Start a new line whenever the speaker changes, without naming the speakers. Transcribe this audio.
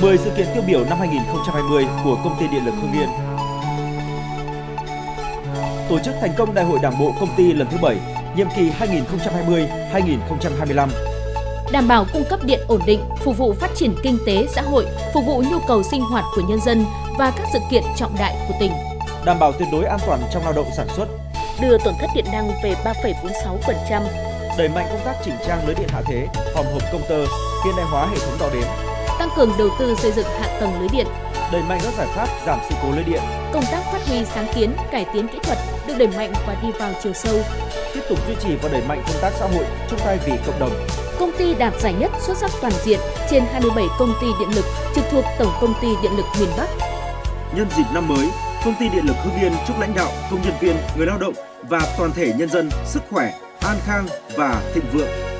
10 sự kiện tiêu biểu năm 2020 của Công ty Điện lực Hưng Yên. Tổ chức thành công Đại hội Đảng bộ công ty lần thứ 7, nhiệm kỳ 2020-2025.
Đảm bảo cung cấp điện ổn định, phục vụ phát triển kinh tế xã hội, phục vụ nhu cầu sinh hoạt của nhân dân và các sự kiện trọng đại của tỉnh.
Đảm bảo tuyệt đối an toàn trong lao động sản xuất,
Đưa tổn thất điện năng về 3,46%,
đẩy mạnh công tác chỉnh trang lưới điện hạ thế, hòm hộp công tơ, hiện đại hóa hệ thống đo đếm,
tăng cường đầu tư xây dựng hạ tầng lưới điện,
đẩy mạnh các giải pháp giảm sự cố lưới điện,
công tác phát huy sáng kiến, cải tiến kỹ thuật được đẩy mạnh và đi vào chiều sâu.
tiếp tục duy trì và đẩy mạnh công tác xã hội, chung tay vì cộng đồng.
Công ty đạt giải nhất xuất sắc toàn diện trên 27 công ty điện lực trực thuộc Tổng công ty Điện lực miền Bắc.
Nhân dịp năm mới, Công ty Điện lực Hưng Yên chúc lãnh đạo, công nhân viên, người lao động và toàn thể nhân dân sức khỏe, an khang và thịnh vượng.